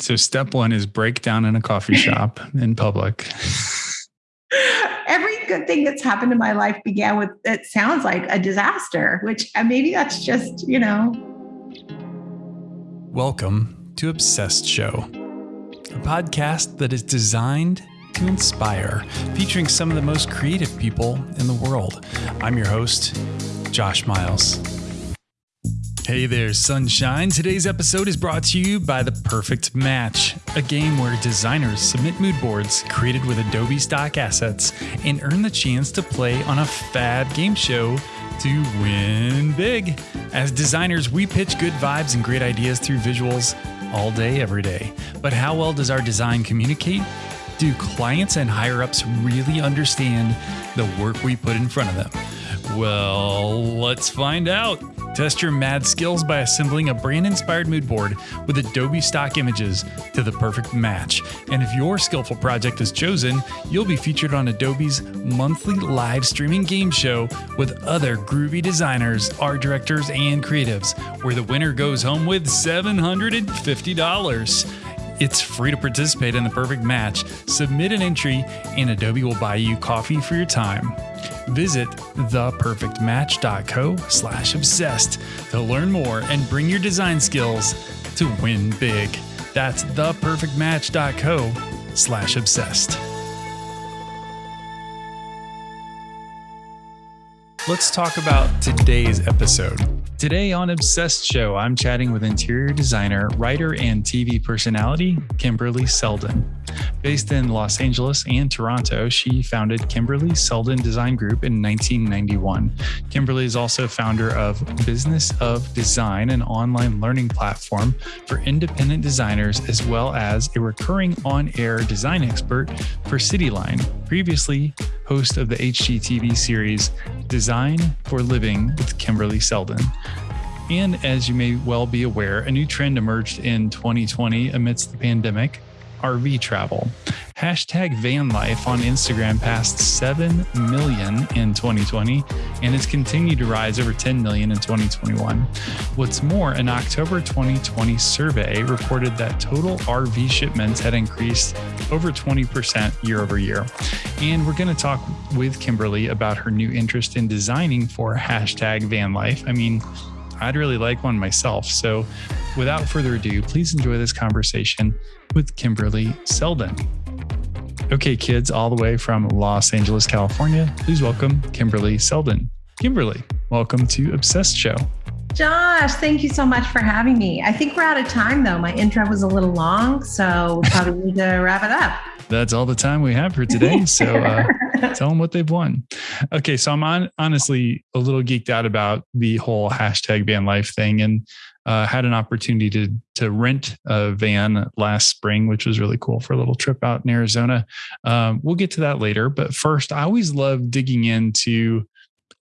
So step one is break down in a coffee shop in public. Every good thing that's happened in my life began with it sounds like a disaster, which uh, maybe that's just, you know. Welcome to Obsessed Show, a podcast that is designed to inspire, featuring some of the most creative people in the world. I'm your host, Josh Miles. Hey there, sunshine. Today's episode is brought to you by The Perfect Match, a game where designers submit mood boards created with Adobe stock assets and earn the chance to play on a fad game show to win big. As designers, we pitch good vibes and great ideas through visuals all day, every day. But how well does our design communicate? Do clients and higher ups really understand the work we put in front of them? Well, let's find out. Test your mad skills by assembling a brand inspired mood board with Adobe stock images to the perfect match. And if your skillful project is chosen, you'll be featured on Adobe's monthly live streaming game show with other groovy designers, art directors, and creatives, where the winner goes home with $750. It's free to participate in the perfect match. Submit an entry, and Adobe will buy you coffee for your time. Visit theperfectmatch.co slash obsessed to learn more and bring your design skills to win big. That's theperfectmatch.co slash obsessed. Let's talk about today's episode. Today on Obsessed Show, I'm chatting with interior designer, writer, and TV personality, Kimberly Seldon. Based in Los Angeles and Toronto, she founded Kimberly Seldon Design Group in 1991. Kimberly is also founder of Business of Design, an online learning platform for independent designers, as well as a recurring on air design expert for Cityline. Previously, host of the HGTV series Design for Living with Kimberly Seldon. And as you may well be aware, a new trend emerged in 2020 amidst the pandemic RV travel. Hashtag van life on Instagram passed 7 million in 2020 and has continued to rise over 10 million in 2021. What's more, an October 2020 survey reported that total RV shipments had increased over 20% year over year. And we're going to talk with Kimberly about her new interest in designing for hashtag van life. I mean, I'd really like one myself. So, without further ado, please enjoy this conversation with Kimberly Seldon. Okay, kids, all the way from Los Angeles, California, please welcome Kimberly Seldon. Kimberly, welcome to Obsessed Show. Josh, thank you so much for having me. I think we're out of time though. My intro was a little long, so we probably need to wrap it up. That's all the time we have for today. So uh, tell them what they've won. Okay, so I'm on, honestly a little geeked out about the whole hashtag van life thing, and uh, had an opportunity to to rent a van last spring, which was really cool for a little trip out in Arizona. Um, we'll get to that later, but first, I always love digging into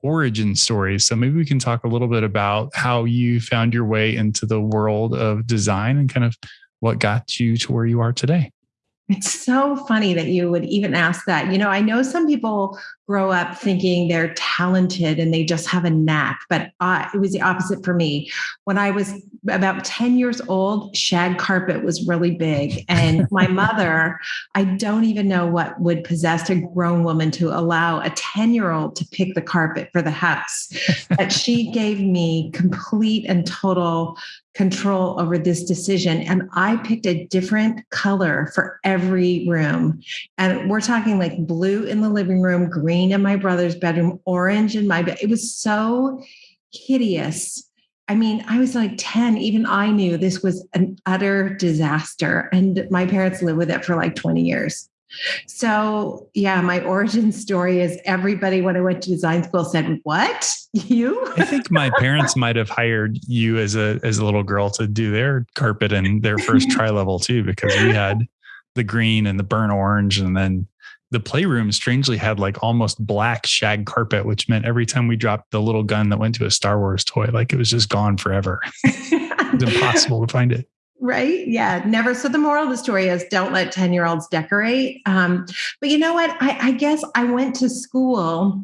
origin stories. So maybe we can talk a little bit about how you found your way into the world of design and kind of what got you to where you are today. It's so funny that you would even ask that. You know, I know some people grow up thinking they're talented and they just have a knack, but uh, it was the opposite for me. When I was about 10 years old, shag carpet was really big. And my mother, I don't even know what would possess a grown woman to allow a 10 year old to pick the carpet for the house. but she gave me complete and total control over this decision. And I picked a different color for every room. And we're talking like blue in the living room, green in my brother's bedroom, orange in my bed. It was so hideous. I mean, I was like 10, even I knew this was an utter disaster. And my parents lived with it for like 20 years. So, yeah, my origin story is everybody when I went to design school said, "What? You?" I think my parents might have hired you as a as a little girl to do their carpet and their first tri level too, because we had the green and the burnt orange, and then the playroom strangely had like almost black shag carpet, which meant every time we dropped the little gun that went to a Star Wars toy, like it was just gone forever. it's impossible to find it. Right? Yeah. Never so the moral of the story is don't let 10 year olds decorate. Um, but you know what? I, I guess i went to school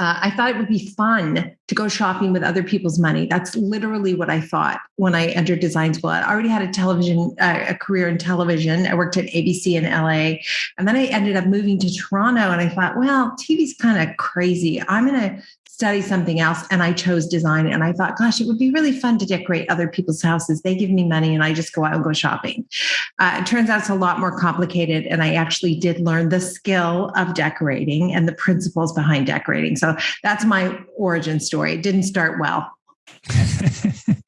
uh, I thought it would be fun to go shopping with other people's money. That's literally what I thought when I entered design school. I already had a television, uh, a career in television. I worked at ABC in LA. And then I ended up moving to Toronto and I thought, well, TV's kind of crazy. I'm going to study something else and I chose design. And I thought, gosh, it would be really fun to decorate other people's houses. They give me money and I just go out and go shopping. Uh, it turns out it's a lot more complicated. And I actually did learn the skill of decorating and the principles behind decorating. So that's my origin story. It didn't start well.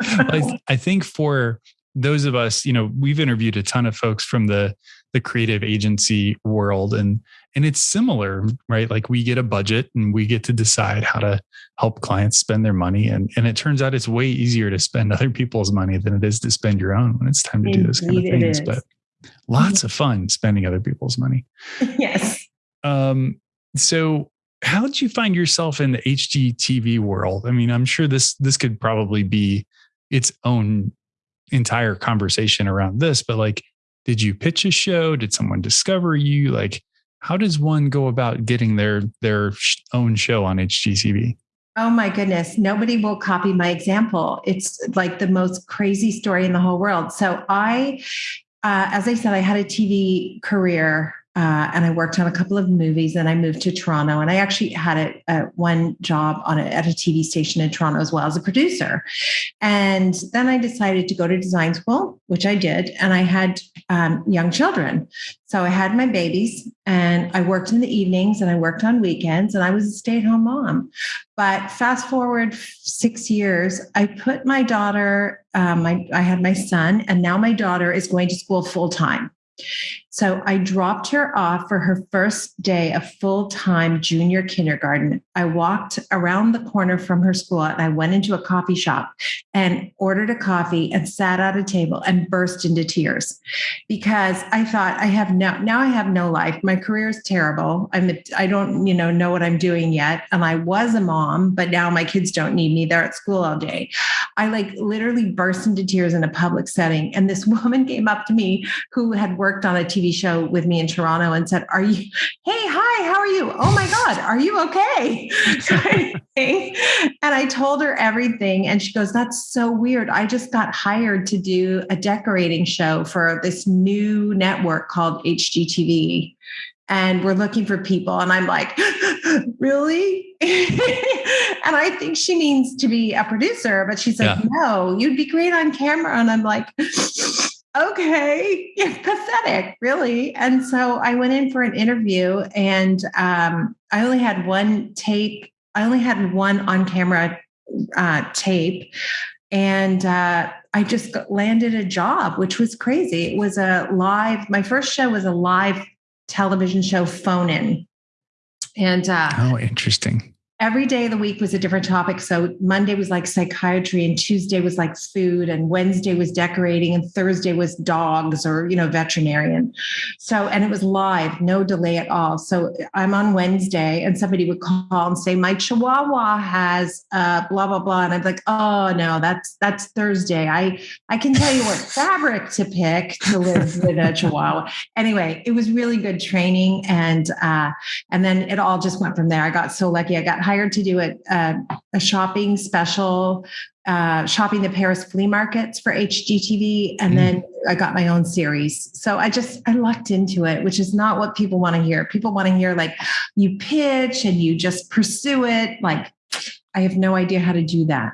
I, I think for those of us, you know, we've interviewed a ton of folks from the the creative agency world and and it's similar right like we get a budget and we get to decide how to help clients spend their money and and it turns out it's way easier to spend other people's money than it is to spend your own when it's time to Indeed do those kind of things but lots of fun spending other people's money yes um so how did you find yourself in the HGTV world? I mean, I'm sure this this could probably be its own entire conversation around this, but like did you pitch a show? Did someone discover you? Like, how does one go about getting their their own show on HGTV? Oh my goodness, nobody will copy my example. It's like the most crazy story in the whole world. So I, uh, as I said, I had a TV career uh, and I worked on a couple of movies. And I moved to Toronto, and I actually had a, a one job on a, at a TV station in Toronto as well as a producer. And then I decided to go to design school, which I did, and I had um, young children. So I had my babies, and I worked in the evenings, and I worked on weekends, and I was a stay-at-home mom. But fast forward six years, I put my daughter. Um, I had my son, and now my daughter is going to school full time. So I dropped her off for her first day of full time junior kindergarten. I walked around the corner from her school and I went into a coffee shop and ordered a coffee and sat at a table and burst into tears because I thought I have no, now I have no life. My career is terrible. I'm, I don't, you know, know what I'm doing yet. And I was a mom, but now my kids don't need me. They're at school all day. I like literally burst into tears in a public setting. And this woman came up to me who had worked on a TV TV show with me in Toronto and said, Are you, hey, hi, how are you? Oh my God, are you okay? and I told her everything. And she goes, That's so weird. I just got hired to do a decorating show for this new network called HGTV and we're looking for people. And I'm like, really? and I think she means to be a producer, but she's like, yeah. no, you'd be great on camera. And I'm like, okay, you're pathetic, really. And so I went in for an interview and um, I only had one tape, I only had one on camera uh, tape. And uh, I just landed a job, which was crazy. It was a live, my first show was a live television show, Phone In. And uh, oh, interesting every day of the week was a different topic. So Monday was like psychiatry and Tuesday was like food and Wednesday was decorating and Thursday was dogs or, you know, veterinarian. So, and it was live, no delay at all. So I'm on Wednesday and somebody would call and say, my chihuahua has uh, blah, blah, blah. And I'm like, oh no, that's, that's Thursday. I, I can tell you what fabric to pick to live with a chihuahua. Anyway, it was really good training. And, uh, and then it all just went from there. I got so lucky. I got hired to do a, a, a shopping special, uh, shopping the Paris flea markets for HGTV, and mm. then I got my own series. So I just I lucked into it, which is not what people want to hear. People want to hear like you pitch and you just pursue it. Like I have no idea how to do that.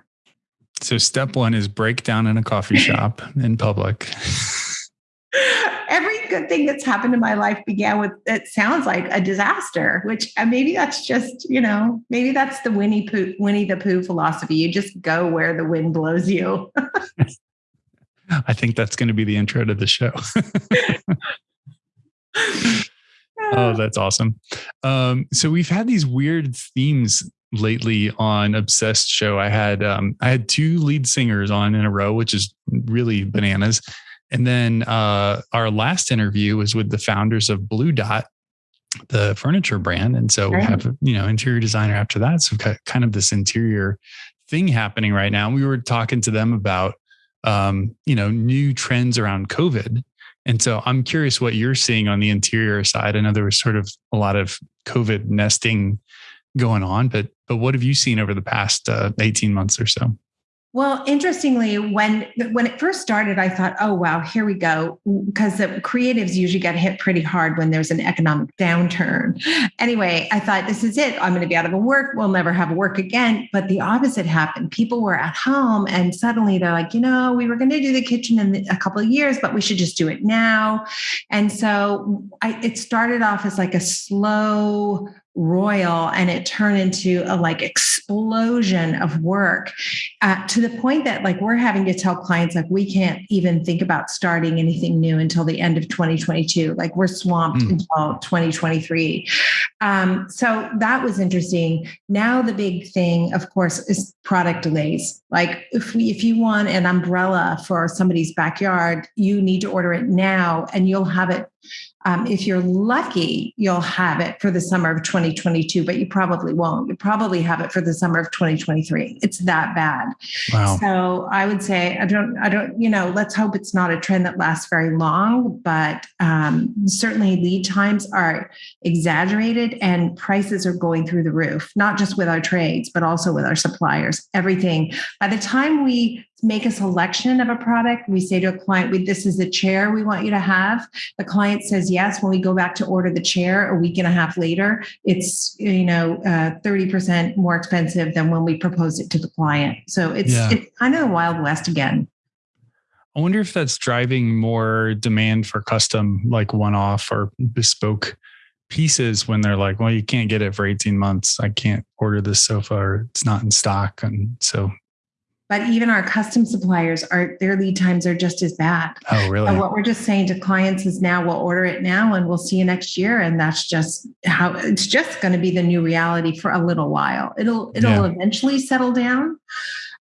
So step one is break down in a coffee shop in public. good thing that's happened in my life began with it sounds like a disaster which uh, maybe that's just you know maybe that's the winnie pooh winnie the pooh philosophy. You just go where the wind blows you. I think that's going to be the intro to the show. Oh that's awesome. Um, so we've had these weird themes lately on obsessed show. I had um, i had two lead singers on in a row which is really bananas and then uh, our last interview was with the founders of Blu Dot, the furniture brand. And so right. we have, you know, interior designer after that. So we've got kind of this interior thing happening right now. And we were talking to them about, um, you know, new trends around COVID. And so I'm curious what you're seeing on the interior side. I know there was sort of a lot of COVID nesting going on. But but what have you seen over the past uh, 18 months or so? Well, interestingly, when when it first started, I thought, "Oh wow, here we go," because the creatives usually get hit pretty hard when there's an economic downturn. Anyway, I thought, "This is it. I'm going to be out of a work. We'll never have work again." But the opposite happened. People were at home, and suddenly they're like, "You know, we were going to do the kitchen in a couple of years, but we should just do it now." And so I, it started off as like a slow royal and it turned into a like explosion of work uh, to the point that like we're having to tell clients like we can't even think about starting anything new until the end of 2022 like we're swamped mm. until 2023 um, so that was interesting. Now the big thing of course is product delays. Like if we if you want an umbrella for somebody's backyard you need to order it now and you'll have it um, if you're lucky, you'll have it for the summer of 2022, but you probably won't. You probably have it for the summer of 2023. It's that bad. Wow. So I would say, I don't, I don't, you know, let's hope it's not a trend that lasts very long, but um, certainly lead times are exaggerated and prices are going through the roof, not just with our trades, but also with our suppliers. Everything. By the time we make a selection of a product. We say to a client, we, this is the chair we want you to have. The client says yes. When we go back to order the chair a week and a half later, it's, you know, uh, 30% more expensive than when we propose it to the client. So it's, yeah. it's kind of the Wild West again. I wonder if that's driving more demand for custom, like one off or bespoke pieces when they're like, well, you can't get it for 18 months. I can't order this sofa or it's not in stock. And so but even our custom suppliers are their lead times are just as bad. Oh, really? What we're just saying to clients is now we'll order it now and we'll see you next year. And that's just how it's just going to be the new reality for a little while. It'll it'll yeah. eventually settle down.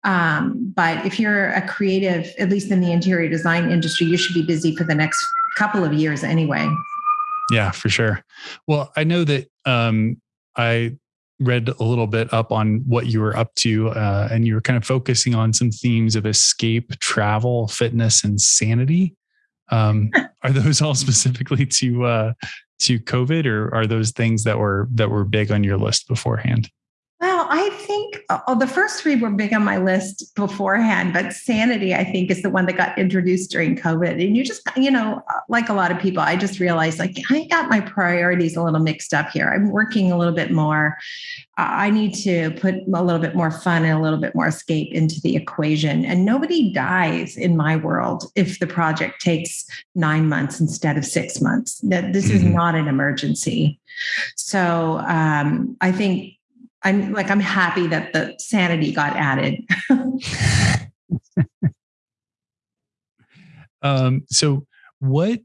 Um, but if you're a creative, at least in the interior design industry, you should be busy for the next couple of years anyway. Yeah, for sure. Well, I know that um, I read a little bit up on what you were up to, uh, and you were kind of focusing on some themes of escape, travel, fitness, and sanity. Um, are those all specifically to uh, to COVID, or are those things that were that were big on your list beforehand? Well, I think oh, the first three were big on my list beforehand, but sanity, I think, is the one that got introduced during COVID. And you just, you know, like a lot of people, I just realized like I got my priorities a little mixed up here. I'm working a little bit more. I need to put a little bit more fun and a little bit more escape into the equation. And nobody dies in my world if the project takes nine months instead of six months. That this mm-hmm. is not an emergency. So um, I think I'm like, I'm happy that the sanity got added. um, so what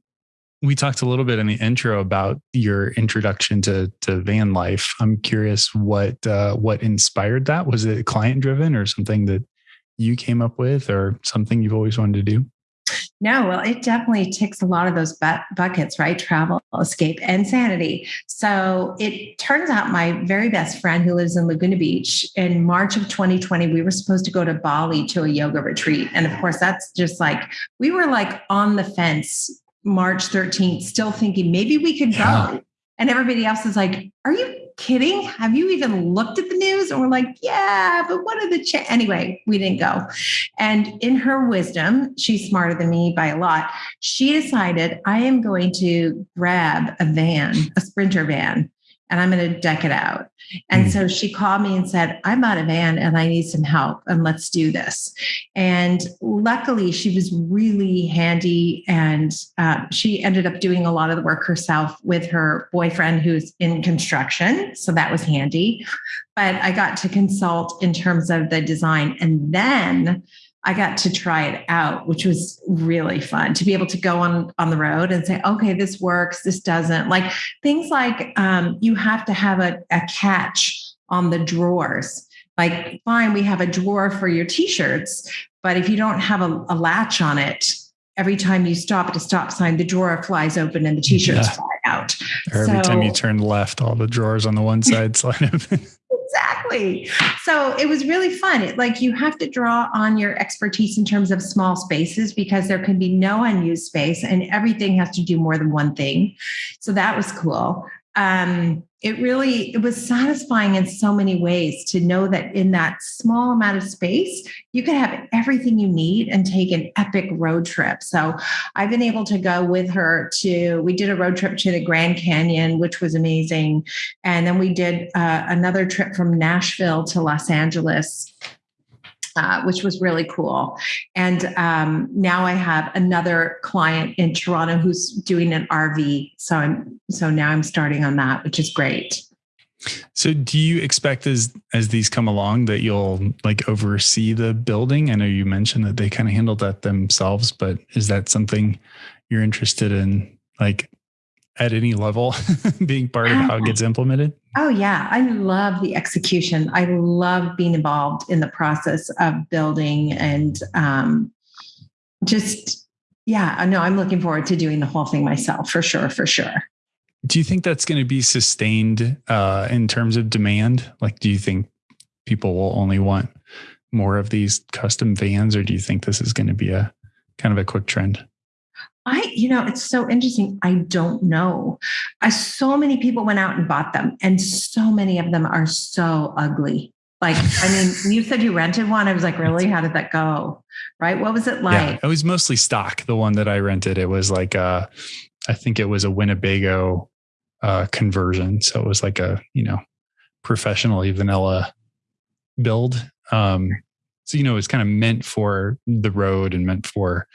we talked a little bit in the intro about your introduction to to van life. I'm curious what uh, what inspired that. Was it client driven or something that you came up with, or something you've always wanted to do? No, well, it definitely ticks a lot of those bu- buckets, right? Travel, escape, and sanity. So it turns out my very best friend who lives in Laguna Beach in March of 2020, we were supposed to go to Bali to a yoga retreat. And of course, that's just like, we were like on the fence March 13th, still thinking maybe we could yeah. go. And everybody else is like, are you kidding? Have you even looked at the news? And we're like, yeah, but what are the cha-? anyway? We didn't go. And in her wisdom, she's smarter than me by a lot. She decided I am going to grab a van, a sprinter van, and I'm going to deck it out. And mm. so she called me and said, I'm out of van and I need some help and let's do this. And luckily, she was really handy and uh, she ended up doing a lot of the work herself with her boyfriend who's in construction. So that was handy. But I got to consult in terms of the design. And then I got to try it out, which was really fun to be able to go on on the road and say, okay, this works, this doesn't. Like things like um, you have to have a, a catch on the drawers. Like, fine, we have a drawer for your t-shirts, but if you don't have a, a latch on it, every time you stop at a stop sign, the drawer flies open and the t-shirts yeah. fly out. Or every so, time you turn left, all the drawers on the one side slide open exactly. So it was really fun. It, like you have to draw on your expertise in terms of small spaces because there can be no unused space and everything has to do more than one thing. So that was cool. Um, it really it was satisfying in so many ways to know that in that small amount of space you could have everything you need and take an epic road trip. So i've been able to go with her to we did a road trip to the grand canyon which was amazing. And then we did uh, another trip from nashville to los angeles uh, which was really cool. And um, now I have another client in Toronto who's doing an RV. So I'm so now I'm starting on that, which is great. So do you expect as as these come along that you'll like oversee the building? I know you mentioned that they kind of handled that themselves, but is that something you're interested in like at any level being part of how it gets implemented? Oh, yeah. I love the execution. I love being involved in the process of building and um, just, yeah, I know I'm looking forward to doing the whole thing myself for sure, for sure. Do you think that's going to be sustained uh, in terms of demand? Like, do you think people will only want more of these custom vans, or do you think this is going to be a kind of a quick trend? I, you know, it's so interesting. I don't know. I, so many people went out and bought them, and so many of them are so ugly. Like, I mean, you said you rented one. I was like, really? How did that go? Right? What was it like? Yeah, it was mostly stock. The one that I rented, it was like a, I think it was a Winnebago uh, conversion. So it was like a, you know, professionally vanilla build. Um, so you know, it's kind of meant for the road and meant for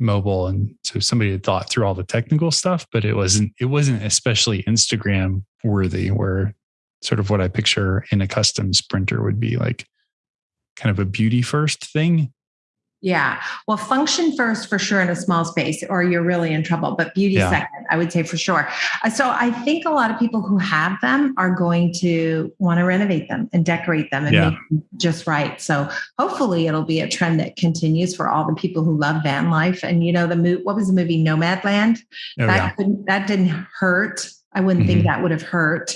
mobile and so somebody had thought through all the technical stuff but it wasn't it wasn't especially instagram worthy where sort of what i picture in a custom sprinter would be like kind of a beauty first thing yeah. Well, function first for sure in a small space, or you're really in trouble. But beauty yeah. second, I would say for sure. Uh, so I think a lot of people who have them are going to want to renovate them and decorate them and yeah. make them just right. So hopefully it'll be a trend that continues for all the people who love van life. And you know, the movie, what was the movie Nomadland? Oh, that yeah. that didn't hurt I wouldn't mm-hmm. think that would have hurt.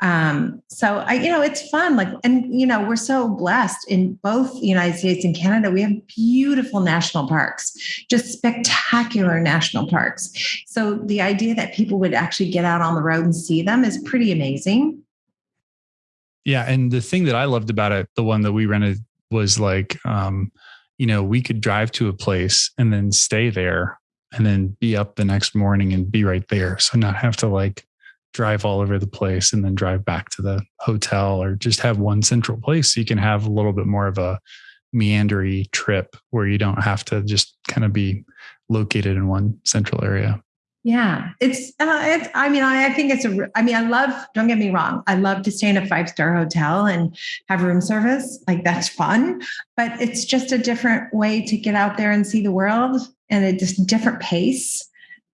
Um, so I, you know, it's fun. Like, and you know, we're so blessed in both the United States and Canada. We have beautiful national parks, just spectacular national parks. So the idea that people would actually get out on the road and see them is pretty amazing. Yeah, and the thing that I loved about it, the one that we rented, was like, um, you know, we could drive to a place and then stay there and then be up the next morning and be right there. So not have to like drive all over the place and then drive back to the hotel or just have one central place so you can have a little bit more of a meandery trip where you don't have to just kind of be located in one central area. Yeah, it's, uh, it's I mean, I, I think it's a, I mean, I love, don't get me wrong. I love to stay in a five star hotel and have room service. Like that's fun, but it's just a different way to get out there and see the world and a just different pace.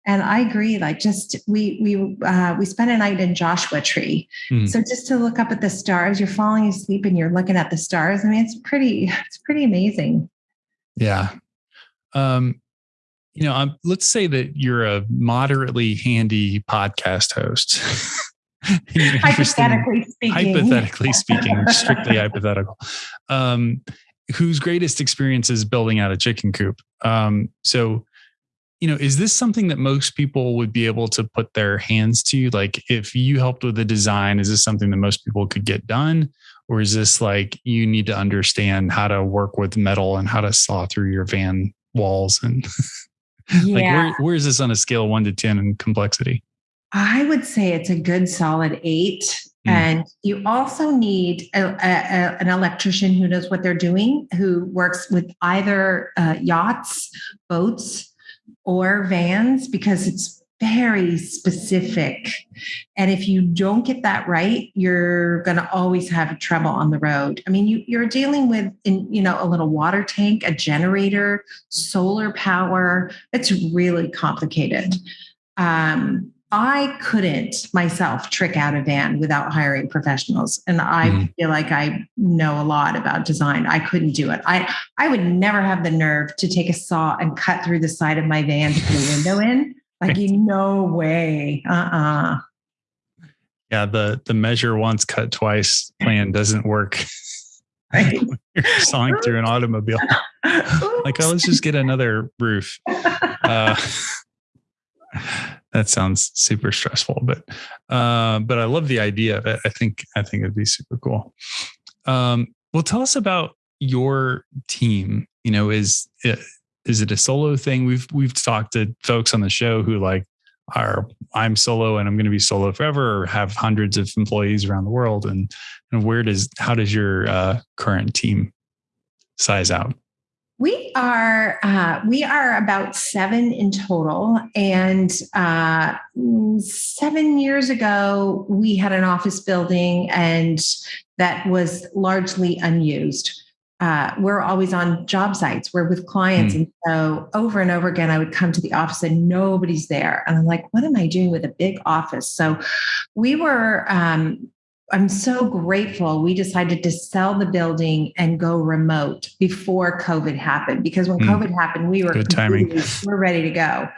And I agree. Like, just we we uh, we spent a night in Joshua Tree, mm. so just to look up at the stars, you're falling asleep and you're looking at the stars. I mean, it's pretty it's pretty amazing. Yeah. Um, you know, um, let's say that you're a moderately handy podcast host. hypothetically speaking. Hypothetically speaking, strictly hypothetical. Um, whose greatest experience is building out a chicken coop. Um, so you know, is this something that most people would be able to put their hands to? Like, if you helped with the design, is this something that most people could get done? Or is this like you need to understand how to work with metal and how to saw through your van walls? And yeah. like, where, where is this on a scale one to 10 in complexity? I would say it's a good solid eight. Mm. And you also need a, a, a, an electrician who knows what they're doing, who works with either uh, yachts, boats, or vans because it's very specific. And if you don't get that right, you're going to always have trouble on the road. I mean, you, you're dealing with, in, you know, a little water tank, a generator, solar power. It's really complicated. Um, I couldn't myself trick out a van without hiring professionals. And I mm-hmm. feel like I know a lot about design. I couldn't do it. I, I would never have the nerve to take a saw and cut through the side of my van to put a window in. Like, you no way. Uh-uh. Yeah, the the measure once, cut twice plan doesn't work. Right. You're sawing through an automobile. like, oh, let's just get another roof. Uh, that sounds super stressful, but uh, but I love the idea of it. I think I think it'd be super cool. Um, well, tell us about your team. You know, is is it a solo thing? We've we've talked to folks on the show who like are I'm solo and I'm going to be solo forever, or have hundreds of employees around the world, and and where does how does your uh, current team size out? We are uh, we are about seven in total, and uh, seven years ago we had an office building, and that was largely unused. Uh, we're always on job sites. We're with clients, mm. and so over and over again, I would come to the office and nobody's there, and I'm like, "What am I doing with a big office?" So we were um, I'm so grateful we decided to sell the building and go remote before COVID happened because when mm. COVID happened, we were good timing. We're ready to go.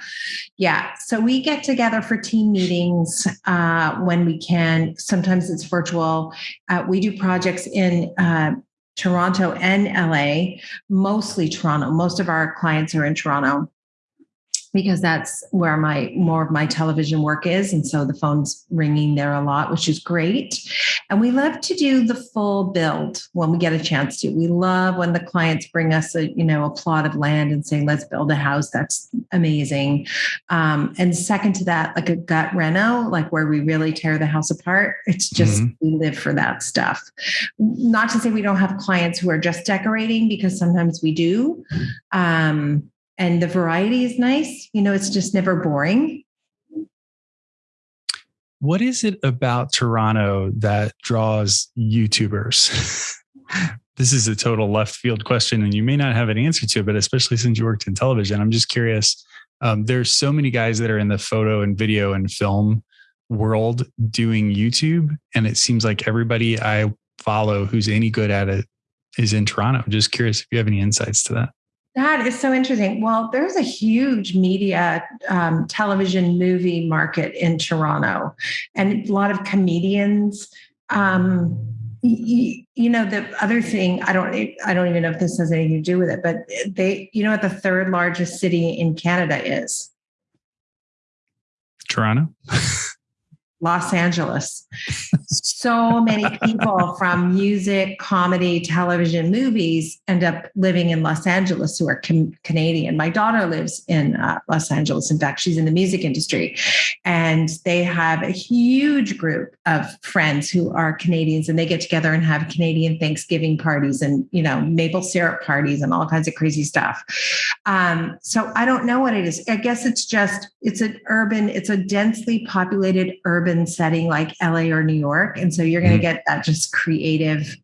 Yeah. So we get together for team meetings uh, when we can. Sometimes it's virtual. Uh, we do projects in uh, Toronto and LA, mostly Toronto. Most of our clients are in Toronto because that's where my more of my television work is. And so the phone's ringing there a lot which is great. And we love to do the full build when we get a chance to. We love when the clients bring us a you know a plot of land and say let's build a house. That's amazing. Um, and second to that like a gut reno like where we really tear the house apart it's just mm-hmm. we live for that stuff. Not to say we don't have clients who are just decorating because sometimes we do. Um, and the variety is nice. You know, it's just never boring. What is it about Toronto that draws YouTubers? this is a total left field question, and you may not have an answer to it, but especially since you worked in television, I'm just curious. Um, there's so many guys that are in the photo and video and film world doing YouTube, and it seems like everybody I follow who's any good at it is in Toronto. Just curious if you have any insights to that. That is so interesting. Well, there's a huge media, um, television, movie market in Toronto, and a lot of comedians. Um, you, you, know, the other thing I don't, I don't even know if this has anything to do with it, but they, you know, what the third largest city in Canada is? Toronto. Los Angeles. so many people from music, comedy, television, movies end up living in Los Angeles who are Canadian. My daughter lives in uh, Los Angeles. In fact, she's in the music industry. And they have a huge group of friends who are Canadians and they get together and have Canadian Thanksgiving parties and, you know, maple syrup parties and all kinds of crazy stuff. Um, so I don't know what it is. I guess it's just, it's an urban, it's a densely populated urban urban setting like LA or New York. And so you're going to mm-hmm. get that just creative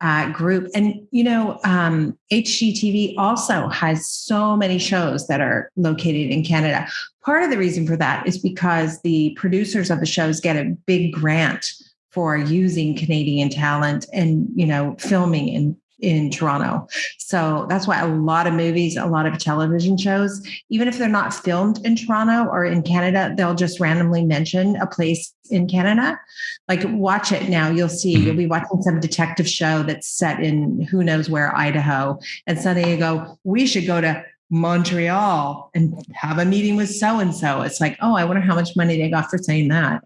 uh, group. And, you know, um, HGTV also has so many shows that are located in Canada. Part of the reason for that is because the producers of the shows get a big grant for using Canadian talent and, you know, filming in in Toronto. So that's why a lot of movies, a lot of television shows, even if they're not filmed in Toronto or in Canada, they'll just randomly mention a place in Canada. Like watch it now, you'll see, you'll be watching some detective show that's set in who knows where, Idaho. And suddenly you go, we should go to Montreal and have a meeting with so and so. It's like, oh, I wonder how much money they got for saying that.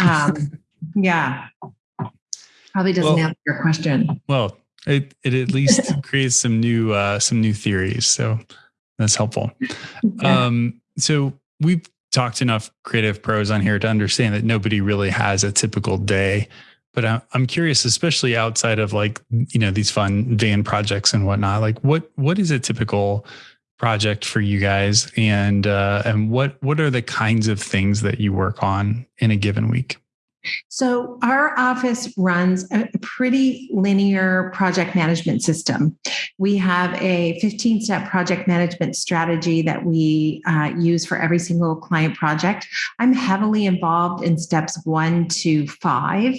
Um, yeah. Probably doesn't well, answer your question. Well, it it at least creates some new uh, some new theories. So that's helpful. Yeah. Um, so we've talked enough creative pros on here to understand that nobody really has a typical day. But I'm curious, especially outside of like you know these fun van projects and whatnot. Like what what is a typical project for you guys, and uh, and what what are the kinds of things that you work on in a given week? So, our office runs a pretty linear project management system. We have a 15 step project management strategy that we uh, use for every single client project. I'm heavily involved in steps one to five.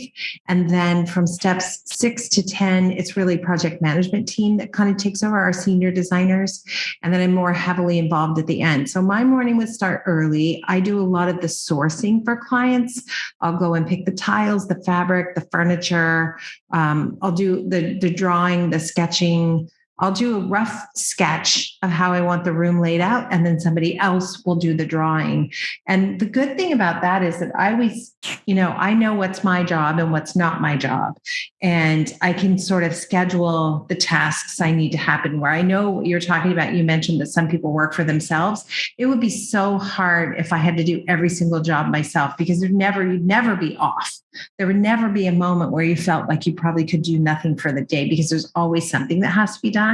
And then from steps six to 10, it's really project management team that kind of takes over our senior designers. And then I'm more heavily involved at the end. So, my morning would start early. I do a lot of the sourcing for clients. I'll go and pick the tiles, the fabric, the furniture. Um, I'll do the the drawing, the sketching. I'll do a rough sketch of how I want the room laid out, and then somebody else will do the drawing. And the good thing about that is that I always, you know, I know what's my job and what's not my job. And I can sort of schedule the tasks I need to happen where I know what you're talking about. You mentioned that some people work for themselves. It would be so hard if I had to do every single job myself because there'd never, you'd never be off. There would never be a moment where you felt like you probably could do nothing for the day because there's always something that has to be done.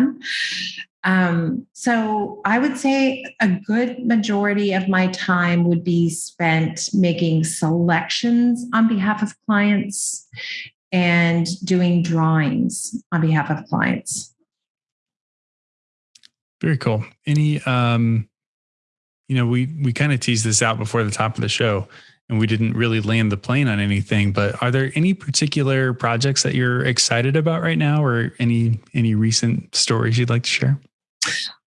Um, so I would say a good majority of my time would be spent making selections on behalf of clients and doing drawings on behalf of clients. Very cool. Any um you know, we we kind of teased this out before the top of the show and we didn't really land the plane on anything, but are there any particular projects that you're excited about right now or any any recent stories you'd like to share?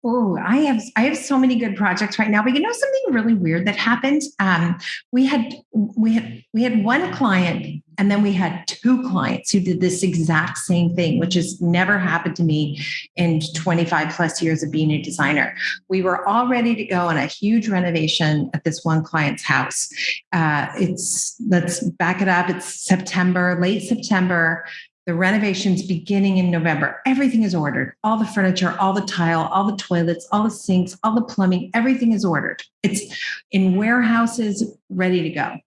Oh, I have I have so many good projects right now. But you know something really weird that happened. Um, we had we had we had one client, and then we had two clients who did this exact same thing, which has never happened to me in 25 plus years of being a designer. We were all ready to go on a huge renovation at this one client's house. Uh, it's let's back it up. It's September, late September. The renovation's beginning in November. Everything is ordered. All the furniture, all the tile, all the toilets, all the sinks, all the plumbing, everything is ordered. It's in warehouses, ready to go.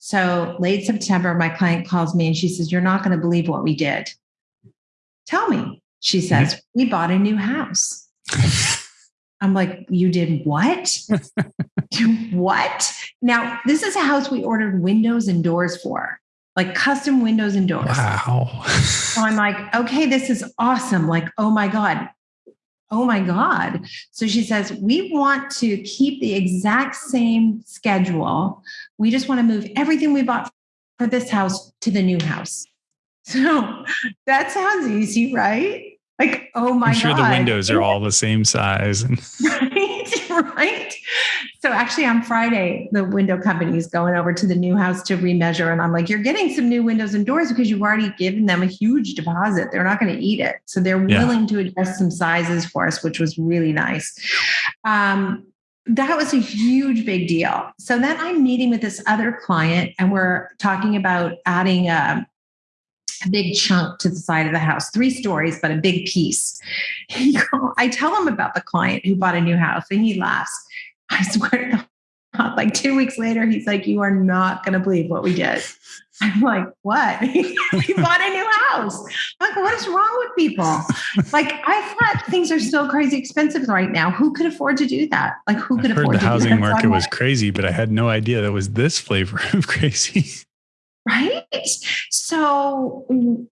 So late September, my client calls me and she says, You're not going to believe what we did. Tell me. She says, mm-hmm. We bought a new house. I'm like, You did what? what? Now, this is a house we ordered windows and doors for like custom windows and doors. Wow. so I'm like, okay, this is awesome. Like, oh my God. Oh my God. So she says, we want to keep the exact same schedule. We just want to move everything we bought for this house to the new house. So that sounds easy, right? Like, oh my I'm sure God. the windows are all the same size. right, right. So actually, on Friday, the window company is going over to the new house to remeasure. And I'm like, you're getting some new windows and doors because you've already given them a huge deposit. They're not going to eat it. So they're yeah. willing to adjust some sizes for us, which was really nice. Um, that was a huge big deal. So then I'm meeting with this other client and we're talking about adding a, a big chunk to the side of the house, three stories, but a big piece. I tell him about the client who bought a new house and he laughs. I swear to God, like two weeks later, he's like, You are not going to believe what we did. I'm like, What? he bought a new house. Like, what is wrong with people? Like, I thought things are so crazy expensive right now. Who could afford to do that? Like, who could I've afford heard the housing market was crazy, but I had no idea that was this flavor of crazy. Right. So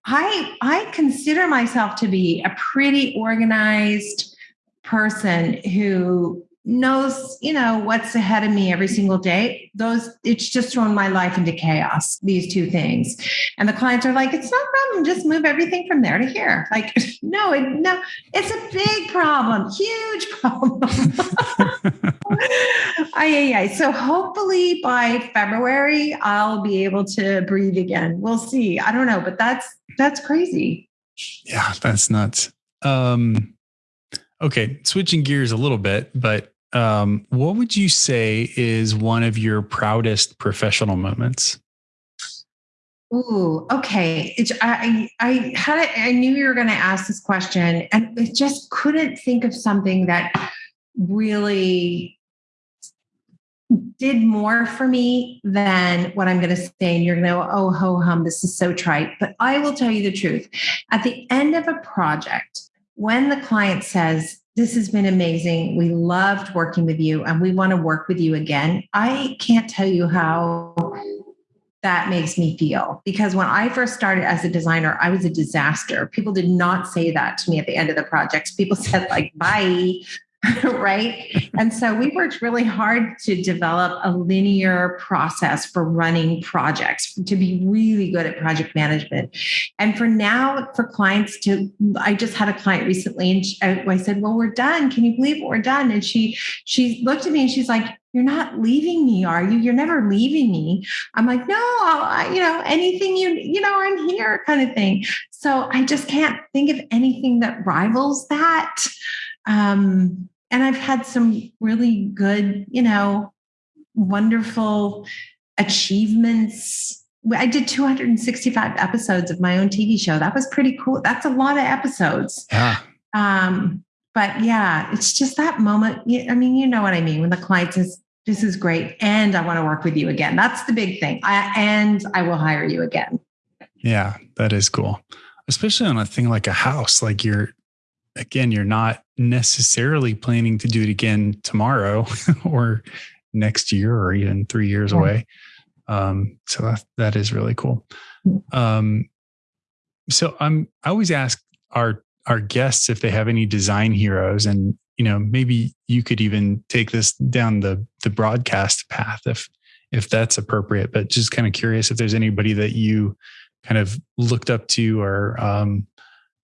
I I consider myself to be a pretty organized person who knows you know what's ahead of me every single day those it's just thrown my life into chaos these two things. And the clients are like it's no problem just move everything from there to here. Like no it, no it's a big problem huge problem. Aye, aye. so hopefully by february i'll be able to breathe again. We'll see. I don't know but that's that's crazy. Yeah that's nuts. Um Okay, switching gears a little bit, but um, what would you say is one of your proudest professional moments? Ooh, okay. I I had a, I knew you were going to ask this question, and I just couldn't think of something that really did more for me than what I'm going to say. And you're going to go, oh, ho hum, this is so trite. But I will tell you the truth. At the end of a project, when the client says, This has been amazing, we loved working with you, and we want to work with you again, I can't tell you how that makes me feel. Because when I first started as a designer, I was a disaster. People did not say that to me at the end of the projects. People said, like, bye, right? And so we worked really hard to develop a linear process for running projects to be really good at project management. And for now, for clients to, I just had a client recently and she, I said, well, we're done. Can you believe we're done? And she, she looked at me and she's like, you're not leaving me, are you? You're never leaving me. I'm like, no, I, you know, anything you, you know, I'm here kind of thing. So I just can't think of anything that rivals that. Um, and I've had some really good, you know, wonderful achievements. I did 265 episodes of my own TV show. That was pretty cool. That's a lot of episodes. Yeah. Um, but yeah, it's just that moment. I mean, you know what I mean when the client says, "This is great," and I want to work with you again. That's the big thing. I, and I will hire you again. Yeah, that is cool, especially on a thing like a house. Like you're, again, you're not necessarily planning to do it again tomorrow or next year or even three years yeah. away. Um, so that, that is really cool. Mm. Um, so I'm, I always ask our our guests if they have any design heroes and you know maybe you could even take this down the the broadcast path if if that's appropriate but just kind of curious if there's anybody that you kind of looked up to or um,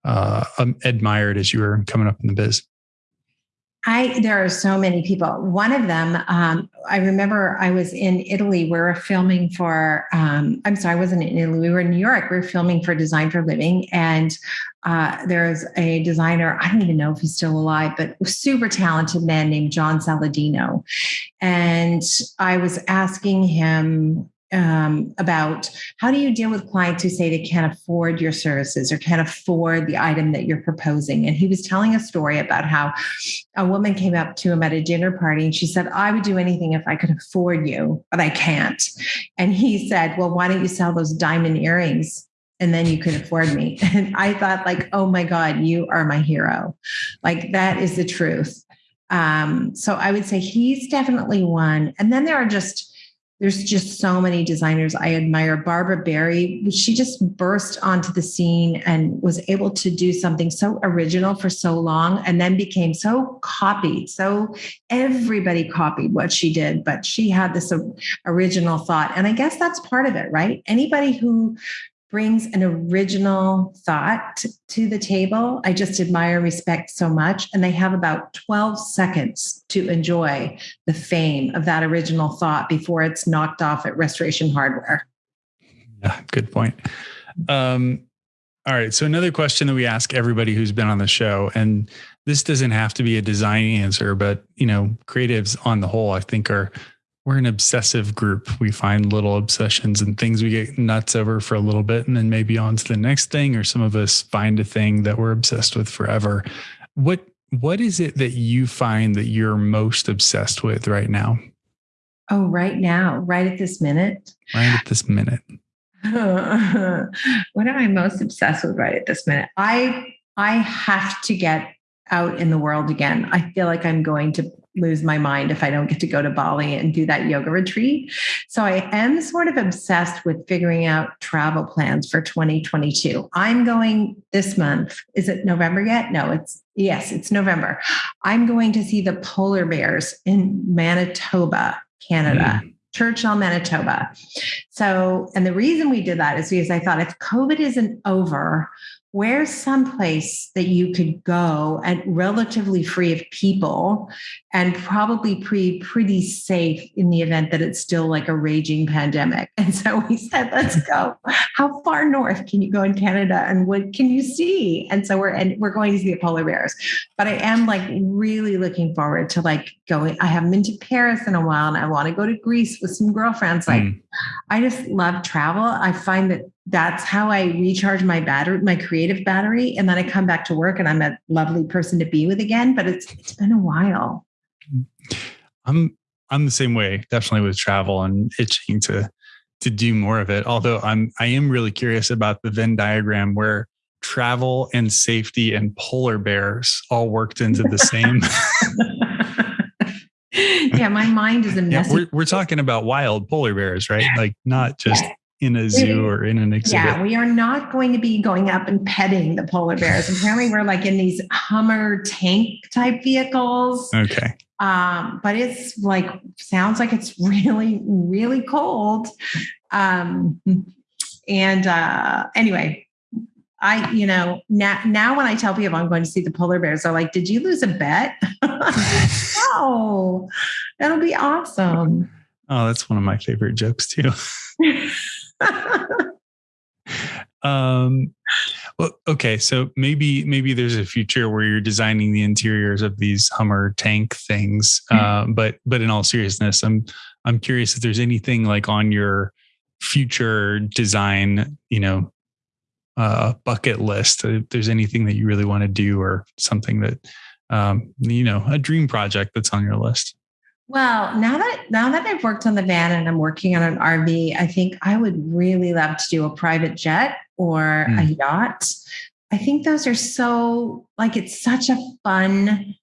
uh, um, admired as you were coming up in the biz I there are so many people. One of them, um, I remember I was in Italy. We were filming for. Um, I'm sorry, I wasn't in Italy. We were in New York. We were filming for Design for Living, and uh, there's a designer. I don't even know if he's still alive, but super talented man named John Saladino, and I was asking him um, about how do you deal with clients who say they can't afford your services or can't afford the item that you're proposing. And he was telling a story about how a woman came up to him at a dinner party and she said, I would do anything if I could afford you, but I can't. And he said, Well, why don't you sell those diamond earrings? And then you could afford me. And I thought, like, oh my God, you are my hero. Like, that is the truth. Um, so I would say he's definitely one. And then there are just, there's just so many designers I admire. Barbara Barry, she just burst onto the scene and was able to do something so original for so long and then became so copied. So everybody copied what she did, but she had this original thought. And I guess that's part of it, right? Anybody who brings an original thought to the table. I just admire, respect so much. And they have about 12 seconds to enjoy the fame of that original thought before it's knocked off at restoration hardware. Yeah, good point. Um, all right. So, another question that we ask everybody who's been on the show, and this doesn't have to be a design answer, but you know, creatives on the whole, I think are we're an obsessive group. We find little obsessions and things we get nuts over for a little bit and then maybe on to the next thing, or some of us find a thing that we're obsessed with forever. What what is it that you find that you're most obsessed with right now? Oh, right now, right at this minute. Right at this minute. what am I most obsessed with right at this minute? I I have to get out in the world again. I feel like I'm going to lose my mind if I don't get to go to Bali and do that yoga retreat. So I am sort of obsessed with figuring out travel plans for 2022. I'm going this month. Is it November yet? No, it's yes, it's November. I'm going to see the polar bears in Manitoba, Canada. Mm. Churchill, Manitoba. So, and the reason we did that is because I thought if COVID isn't over, where's someplace that you could go and relatively free of people and probably pretty pretty safe in the event that it's still like a raging pandemic? And so we said let's go. How far north can you go in canada and what can you see? And so we're and we're going to see the polar bears. But i am like really looking forward to like going i haven't been to paris in a while and i want to go to greece with some girlfriends. Like mm. i just love travel. I find that that's how I recharge my battery, my creative battery. And then I come back to work and I'm a lovely person to be with again. But it's it's been a while. Mm-hmm. I'm I'm the same way, definitely with travel and itching to to do more of it. Although I'm I am really curious about the Venn diagram where travel and safety and polar bears all worked into the same. yeah, my mind is a mess. Yeah, we're, we're talking about wild polar bears, right? Like not just in a zoo or in an exhibit. Yeah, we are not going to be going up and petting the polar bears. Apparently, we're like in these Hummer tank type vehicles. Okay. Um, but it's like sounds like it's really, really cold. Um, and uh, anyway, I, you know, now now when I tell people I'm going to see the polar bears, they're like, "Did you lose a bet?" no, that'll be awesome. Oh, that's one of my favorite jokes too. um, well, okay, so maybe maybe there's a future where you're designing the interiors of these Hummer tank things. Uh, but but in all seriousness, I'm I'm curious if there's anything like on your future design, you know, uh, bucket list. If there's anything that you really want to do, or something that um, you know, a dream project that's on your list. Well, now that now that I've worked on the van and I'm working on an RV, I think I would really love to do a private jet or mm. a yacht. I think those are so like it's such a fun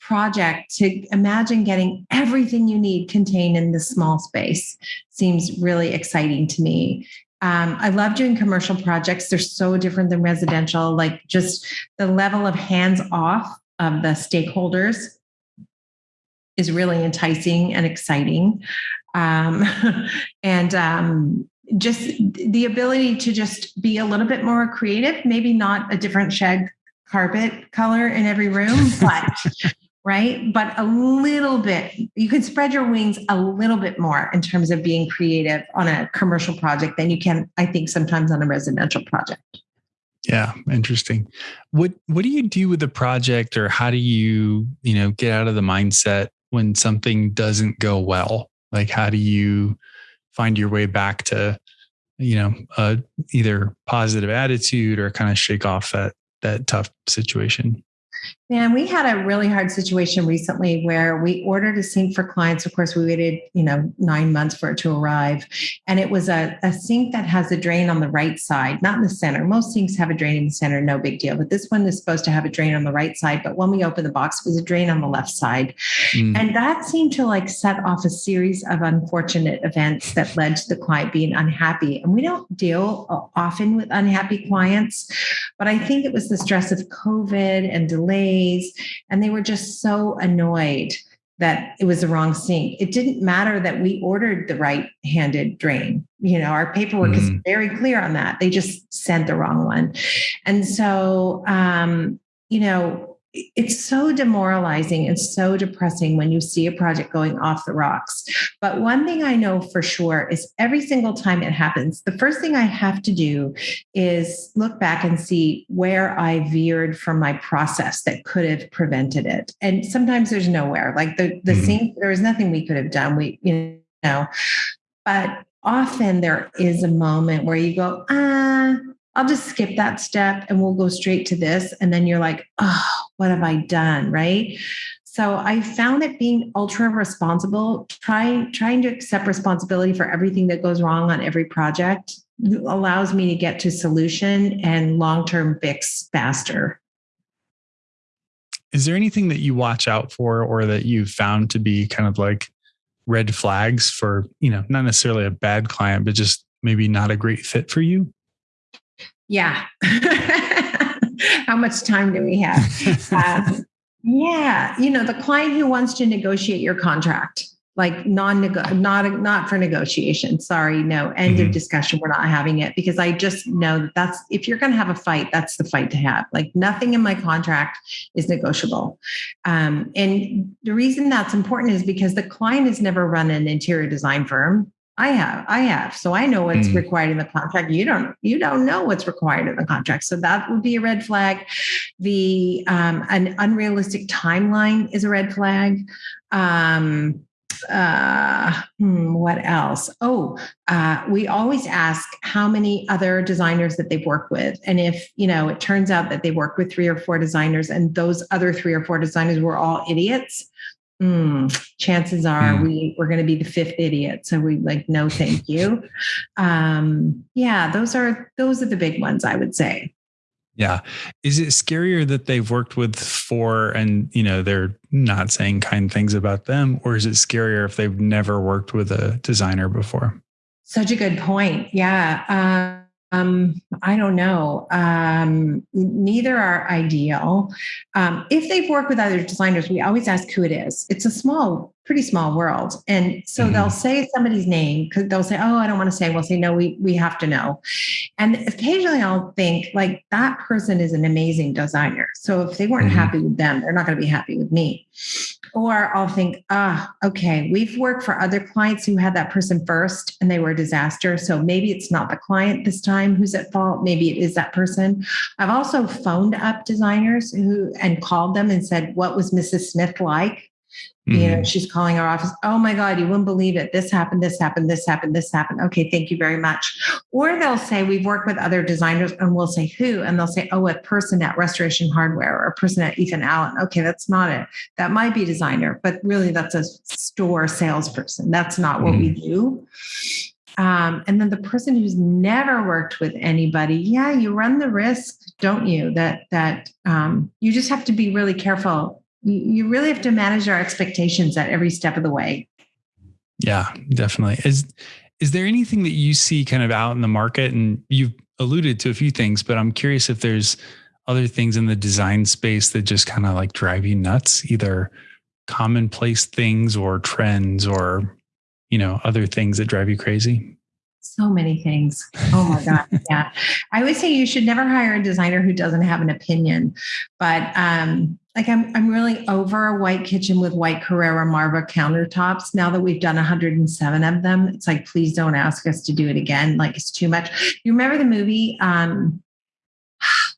project to imagine getting everything you need contained in this small space seems really exciting to me. Um, I love doing commercial projects. They're so different than residential, like just the level of hands off of the stakeholders is really enticing and exciting. Um, and um, just the ability to just be a little bit more creative, maybe not a different shed carpet color in every room, but right? But a little bit, you can spread your wings a little bit more in terms of being creative on a commercial project than you can, I think, sometimes on a residential project. Yeah, interesting. What what do you do with the project or how do you, you know, get out of the mindset when something doesn't go well? Like how do you find your way back to, you know, uh, either positive attitude or kind of shake off that that tough situation? Man, we had a really hard situation recently where we ordered a sink for clients. Of course, we waited, you know, nine months for it to arrive. And it was a, a sink that has a drain on the right side, not in the center. Most sinks have a drain in the center, no big deal. But this one is supposed to have a drain on the right side. But when we opened the box, it was a drain on the left side. Mm. And that seemed to like set off a series of unfortunate events that led to the client being unhappy. And we don't deal often with unhappy clients, but I think it was the stress of COVID and delays. And they were just so annoyed that it was the wrong sink. It didn't matter that we ordered the right handed drain. You know, our paperwork mm-hmm. is very clear on that. They just sent the wrong one. And so, um, you know, it's so demoralizing and so depressing when you see a project going off the rocks. But one thing I know for sure is every single time it happens, the first thing I have to do is look back and see where I veered from my process that could have prevented it. And sometimes there's nowhere. Like the the mm-hmm. same, there was nothing we could have done. We, you know, but often there is a moment where you go, ah, I'll just skip that step and we'll go straight to this. And then you're like, oh, what have I done? Right. So I found that being ultra responsible, trying trying to accept responsibility for everything that goes wrong on every project allows me to get to solution and long-term fix faster. Is there anything that you watch out for or that you've found to be kind of like red flags for, you know, not necessarily a bad client, but just maybe not a great fit for you? Yeah. How much time do we have? um, yeah, you know, the client who wants to negotiate your contract, like non not not for negotiation. Sorry, no. End mm-hmm. of discussion. We're not having it because I just know that that's if you're going to have a fight, that's the fight to have. Like nothing in my contract is negotiable. Um, and the reason that's important is because the client has never run an interior design firm. I have, I have. So I know what's mm. required in the contract. You don't, you don't know what's required in the contract. So that would be a red flag. The um, an unrealistic timeline is a red flag. Um, uh, hmm, what else? Oh, uh, we always ask how many other designers that they've worked with, and if you know, it turns out that they worked with three or four designers, and those other three or four designers were all idiots mm, chances are mm. we we're going to be the fifth idiot so we like no thank you. Um yeah those are those are the big ones i would say. Yeah. Is it scarier that they've worked with four and you know they're not saying kind things about them or is it scarier if they've never worked with a designer before? Such a good point yeah um, I don't know. Um, neither are ideal. Um, if they've worked with other designers, we always ask who it is. It's a small pretty small world. And so mm-hmm. they'll say somebody's name because they'll say, Oh, I don't want to say. We'll say, No, we we have to know. And occasionally I'll think like that person is an amazing designer. So if they weren't mm-hmm. happy with them, they're not going to be happy with me. Or I'll think, ah, okay, we've worked for other clients who had that person first and they were a disaster. So maybe it's not the client this time who's at fault. Maybe it is that person. I've also phoned up designers who and called them and said, What was Mrs. Smith like? Mm-hmm. You know, mm-hmm. she's calling our office. Oh my God, you wouldn't believe it. This happened, this happened, this happened, this happened. Okay, thank you very much. Or they'll say, We've worked with other designers, and we'll say, Who? And they'll say, Oh, a person at Restoration Hardware or a person at Ethan Allen. Okay, that's not it. That might be designer, but really that's a store salesperson. That's not what mm-hmm. we do. Um, and then the person who's never worked with anybody, yeah, you run the risk, don't you? That that um, you just have to be really careful you really have to manage our expectations at every step of the way. Yeah, definitely. Is is there anything that you see kind of out in the market and you've alluded to a few things, but I'm curious if there's other things in the design space that just kind of like drive you nuts, either commonplace things or trends or you know, other things that drive you crazy? So many things. Oh my God. yeah. I would say you should never hire a designer who doesn't have an opinion. But um, like I'm I'm really over a white kitchen with white Carrara Marble countertops. Now that we've done 107 of them, it's like please don't ask us to do it again. Like it's too much. You remember the movie um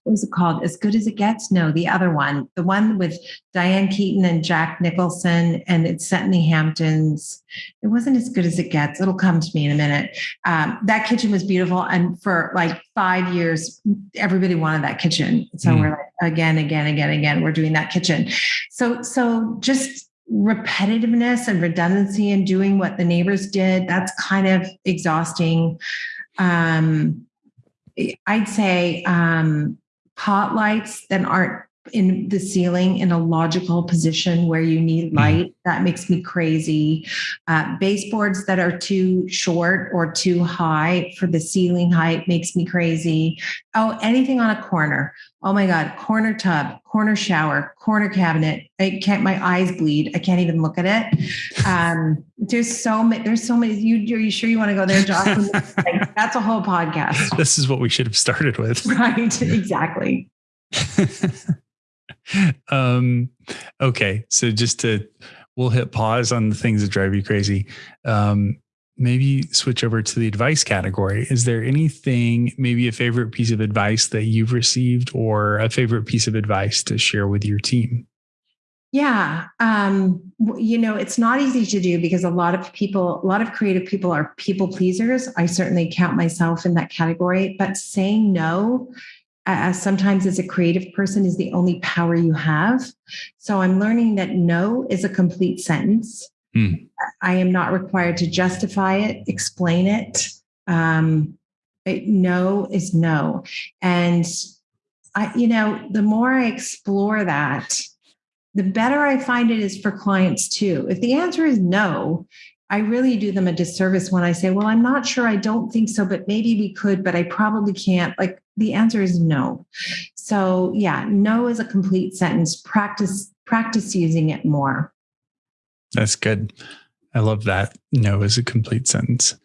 what was it called? As Good as It Gets? No, the other one, the one with Diane Keaton and Jack Nicholson, and it's set in the Hamptons. It wasn't as good as it gets. It'll come to me in a minute. Um, that kitchen was beautiful, and for like five years, everybody wanted that kitchen. So mm. we're like, again, again, again, again, we're doing that kitchen. So, so just repetitiveness and redundancy and doing what the neighbors did that's kind of exhausting um, i'd say um, pot lights that aren't in the ceiling in a logical position where you need hmm. light. That makes me crazy. Uh, baseboards that are too short or too high for the ceiling height makes me crazy. Oh, anything on a corner. Oh my God, corner tub, corner shower, corner cabinet. I can't, my eyes bleed. I can't even look at it. Um, there's so many, there's so many. You, are you sure you want to go there, Josh? like, that's a whole podcast. This is what we should have started with. Right, exactly. um, okay, so just to we'll hit pause on the things that drive you crazy. Um, maybe switch over to the advice category. Is there anything, maybe a favorite piece of advice that you've received, or a favorite piece of advice to share with your team? Yeah. Um, you know, it's not easy to do because a lot of people, a lot of creative people are people pleasers. I certainly count myself in that category, but saying no as sometimes as a creative person is the only power you have. So I'm learning that no is a complete sentence. Mm. I am not required to justify it, explain it. Um, it. No is no. And I, you know, the more I explore that, the better I find it is for clients too. If the answer is no, I really do them a disservice when I say, well, I'm not sure. I don't think so, but maybe we could, but I probably can't. Like the answer is no. So yeah, no is a complete sentence. Practice, practice using it more. That's good. I love that. No is a complete sentence.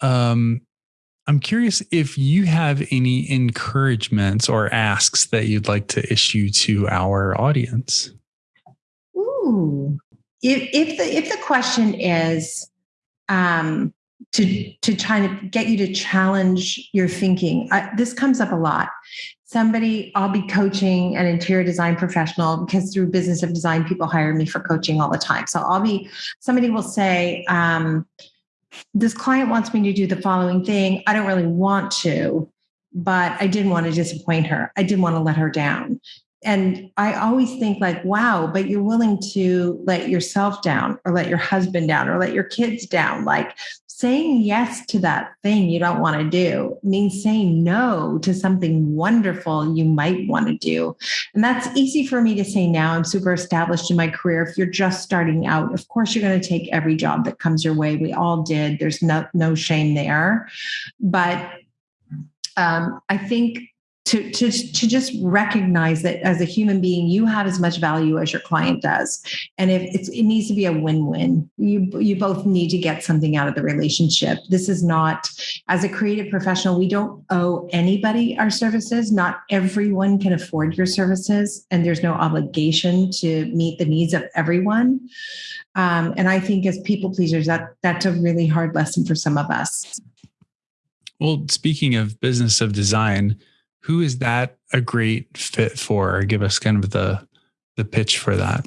Um, I'm curious if you have any encouragements or asks that you'd like to issue to our audience. Ooh, if if the if the question is um, to to try to get you to challenge your thinking, I, this comes up a lot. Somebody, I'll be coaching an interior design professional because through business of design, people hire me for coaching all the time. So I'll be somebody will say. Um, this client wants me to do the following thing. I don't really want to, but I didn't want to disappoint her. I didn't want to let her down and I always think like, wow, but you're willing to let yourself down or let your husband down or let your kids down. Like saying yes to that thing you don't want to do means saying no to something wonderful you might want to do. And that's easy for me to say now. I'm super established in my career. If you're just starting out, of course you're going to take every job that comes your way. We all did. There's no no shame there. But um, I think to, to, to just recognize that as a human being, you have as much value as your client does. And if it needs to be a win-win, you, you both need to get something out of the relationship. This is not, as a creative professional, we don't owe anybody our services. Not everyone can afford your services and there's no obligation to meet the needs of everyone. Um, and I think as people pleasers, that that's a really hard lesson for some of us. Well, speaking of business of design, who is that a great fit for? Give us kind of the the pitch for that.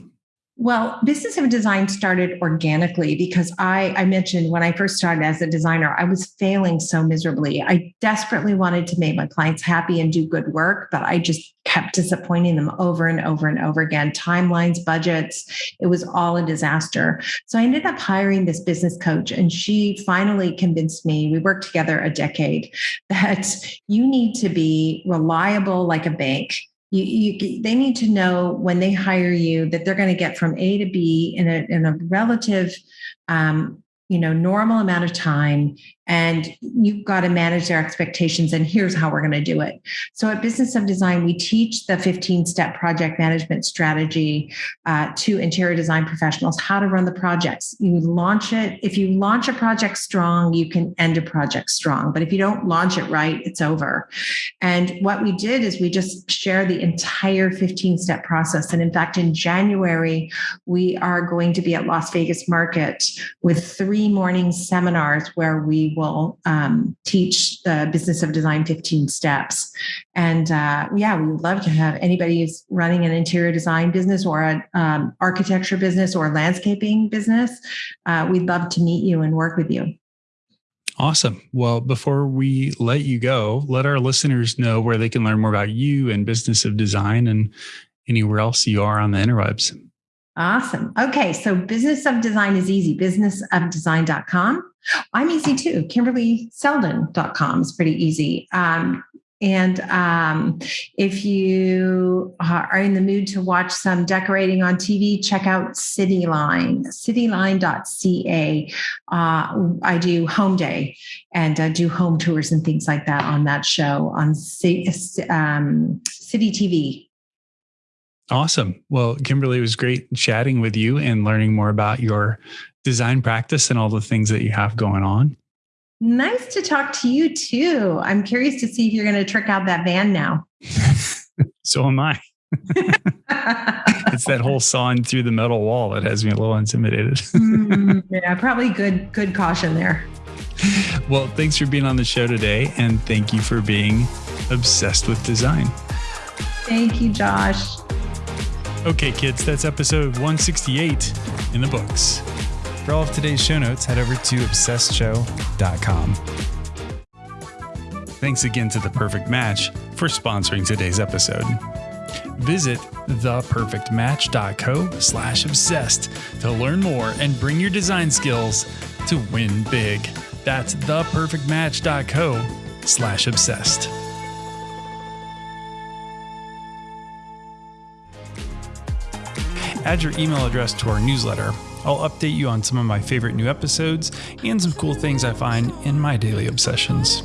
Well, Business of Design started organically because I, I mentioned when I first started as a designer, I was failing so miserably. I desperately wanted to make my clients happy and do good work, but I just kept disappointing them over and over and over again. Timelines, budgets, it was all a disaster. So I ended up hiring this business coach, and she finally convinced me. We worked together a decade that you need to be reliable like a bank you, you, they need to know when they hire you that they're going to get from A to B in a, in a relative um, you know normal amount of time and you've got to manage their expectations and here's how we're going to do it. So at business of design we teach the 15 step project management strategy uh, to interior design professionals how to run the projects. You launch it if you launch a project strong you can end a project strong but if you don't launch it right it's over. And what we did is we just share the entire 15 step process and in fact in january we are going to be at las vegas market with three morning seminars where we will um, teach the business of design 15 steps. And uh, yeah, we would love to have anybody who's running an interior design business or an um, architecture business or landscaping business. Uh, we'd love to meet you and work with you. Awesome. Well, before we let you go, let our listeners know where they can learn more about you and business of design and anywhere else you are on the interwebs. Awesome. Okay. So business of design is easy. Businessofdesign.com. I'm easy too. KimberlySeldon.com is pretty easy. Um, and um, if you are in the mood to watch some decorating on TV, check out Cityline, cityline.ca. Uh, I do home day and uh, do home tours and things like that on that show on C- um, City TV. Awesome. Well, Kimberly, it was great chatting with you and learning more about your design practice and all the things that you have going on. Nice to talk to you too. I'm curious to see if you're going to trick out that van now. so am I. it's that whole sawing through the metal wall that has me a little intimidated. mm, yeah, probably good good caution there. Well, thanks for being on the show today and thank you for being obsessed with design. Thank you, Josh. Okay, kids, that's episode 168 in the books. For all of today's show notes, head over to obsessedshow.com. Thanks again to The Perfect Match for sponsoring today's episode. Visit theperfectmatch.co slash obsessed to learn more and bring your design skills to win big. That's theperfectmatch.co slash obsessed. Add your email address to our newsletter I'll update you on some of my favorite new episodes and some cool things I find in my daily obsessions.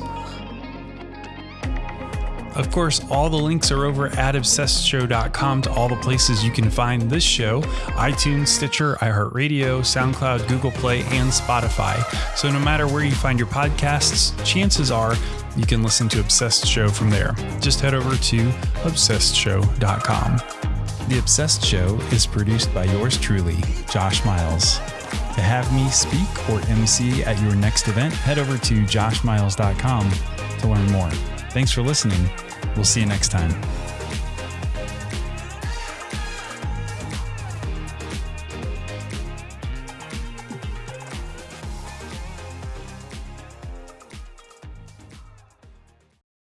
Of course, all the links are over at obsessedshow.com to all the places you can find this show iTunes, Stitcher, iHeartRadio, SoundCloud, Google Play, and Spotify. So no matter where you find your podcasts, chances are you can listen to Obsessed Show from there. Just head over to obsessedshow.com. The Obsessed Show is produced by yours truly, Josh Miles. To have me speak or MC at your next event, head over to joshmiles.com to learn more. Thanks for listening. We'll see you next time.